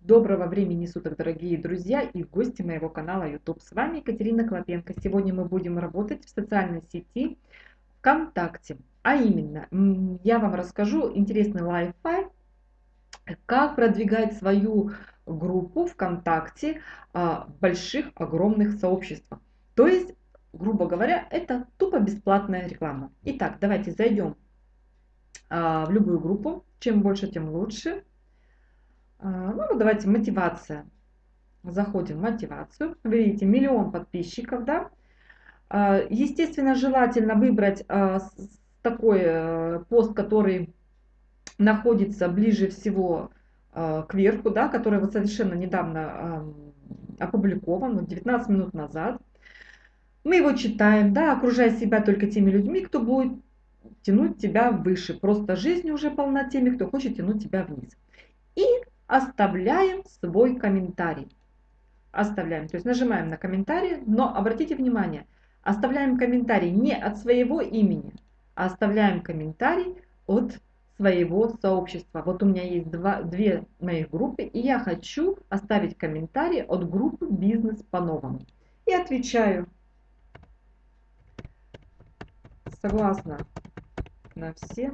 Доброго времени суток, дорогие друзья и гости моего канала YouTube. С вами Екатерина Клопенко. Сегодня мы будем работать в социальной сети ВКонтакте. А именно, я вам расскажу интересный лайфхак, как продвигать свою группу ВКонтакте а, в больших, огромных сообществах. То есть, грубо говоря, это тупо бесплатная реклама. Итак, давайте зайдем а, в любую группу. Чем больше, тем лучше. А, ну, давайте мотивация. Заходим в мотивацию. Видите, миллион подписчиков, да? А, естественно, желательно выбрать а, такой э, пост, который находится ближе всего к верху, да, который вот совершенно недавно опубликован, 19 минут назад. Мы его читаем, да, окружая себя только теми людьми, кто будет тянуть тебя выше. Просто жизнь уже полна теми, кто хочет тянуть тебя вниз. И оставляем свой комментарий. Оставляем, то есть нажимаем на комментарий, но обратите внимание, оставляем комментарий не от своего имени, а оставляем комментарий от своего сообщества. Вот у меня есть два, две моих группы, и я хочу оставить комментарий от группы «Бизнес по-новому». И отвечаю. Согласна на все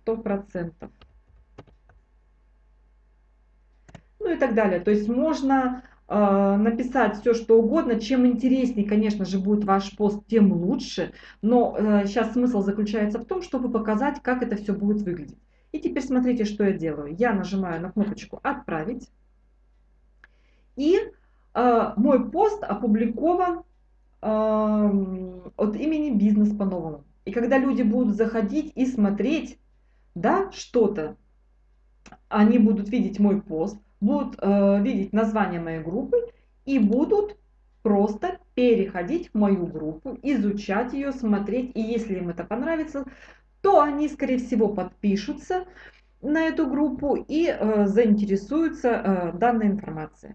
сто процентов. ну и так далее. То есть можно э, написать все, что угодно. Чем интереснее, конечно же, будет ваш пост, тем лучше. Но э, сейчас смысл заключается в том, чтобы показать, как это все будет выглядеть. И теперь смотрите, что я делаю. Я нажимаю на кнопочку «Отправить». И э, мой пост опубликован э, от имени «Бизнес по-новому». И когда люди будут заходить и смотреть да, что-то, они будут видеть мой пост, будут э, видеть название моей группы и будут просто переходить в мою группу, изучать ее, смотреть. И если им это понравится, то они, скорее всего, подпишутся на эту группу и э, заинтересуются э, данной информацией.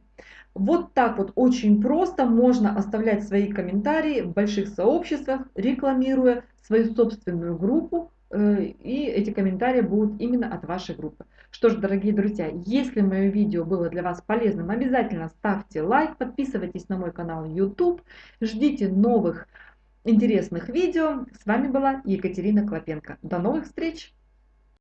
Вот так вот очень просто можно оставлять свои комментарии в больших сообществах, рекламируя свою собственную группу, и эти комментарии будут именно от вашей группы. Что ж, дорогие друзья, если мое видео было для вас полезным, обязательно ставьте лайк, подписывайтесь на мой канал YouTube, ждите новых интересных видео. С вами была Екатерина Клопенко. До новых встреч!